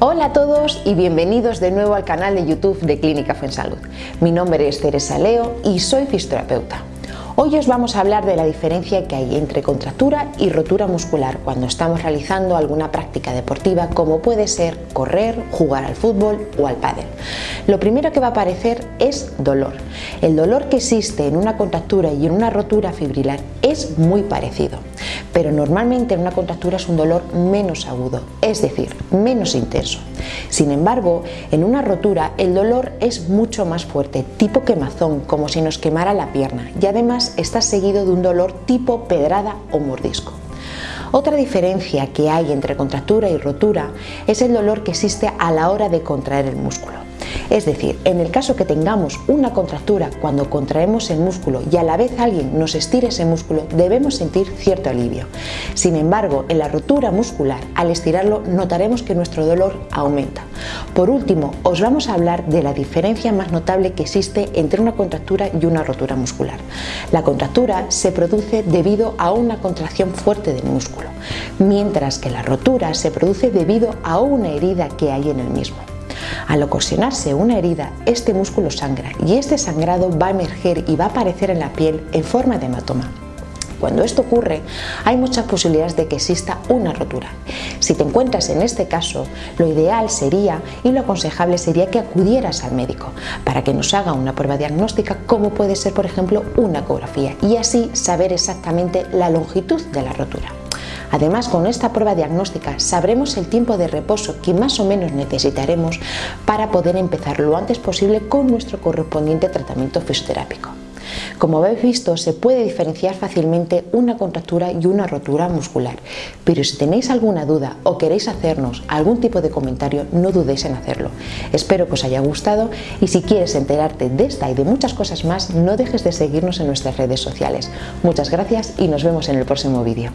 Hola a todos y bienvenidos de nuevo al canal de YouTube de Clínica Fuensalud. Mi nombre es Teresa Leo y soy fisioterapeuta. Hoy os vamos a hablar de la diferencia que hay entre contractura y rotura muscular cuando estamos realizando alguna práctica deportiva como puede ser correr, jugar al fútbol o al pádel. Lo primero que va a aparecer es dolor. El dolor que existe en una contractura y en una rotura fibrilar es muy parecido, pero normalmente en una contractura es un dolor menos agudo, es decir, menos intenso. Sin embargo, en una rotura el dolor es mucho más fuerte, tipo quemazón, como si nos quemara la pierna y además está seguido de un dolor tipo pedrada o mordisco. Otra diferencia que hay entre contractura y rotura es el dolor que existe a la hora de contraer el músculo. Es decir, en el caso que tengamos una contractura cuando contraemos el músculo y a la vez alguien nos estire ese músculo, debemos sentir cierto alivio. Sin embargo, en la rotura muscular, al estirarlo, notaremos que nuestro dolor aumenta. Por último, os vamos a hablar de la diferencia más notable que existe entre una contractura y una rotura muscular. La contractura se produce debido a una contracción fuerte del músculo, mientras que la rotura se produce debido a una herida que hay en el mismo. Al ocasionarse una herida, este músculo sangra y este sangrado va a emerger y va a aparecer en la piel en forma de hematoma. Cuando esto ocurre, hay muchas posibilidades de que exista una rotura. Si te encuentras en este caso, lo ideal sería y lo aconsejable sería que acudieras al médico para que nos haga una prueba diagnóstica como puede ser, por ejemplo, una ecografía y así saber exactamente la longitud de la rotura. Además, con esta prueba diagnóstica sabremos el tiempo de reposo que más o menos necesitaremos para poder empezar lo antes posible con nuestro correspondiente tratamiento fisioterápico. Como habéis visto, se puede diferenciar fácilmente una contractura y una rotura muscular, pero si tenéis alguna duda o queréis hacernos algún tipo de comentario, no dudéis en hacerlo. Espero que os haya gustado y si quieres enterarte de esta y de muchas cosas más, no dejes de seguirnos en nuestras redes sociales. Muchas gracias y nos vemos en el próximo vídeo.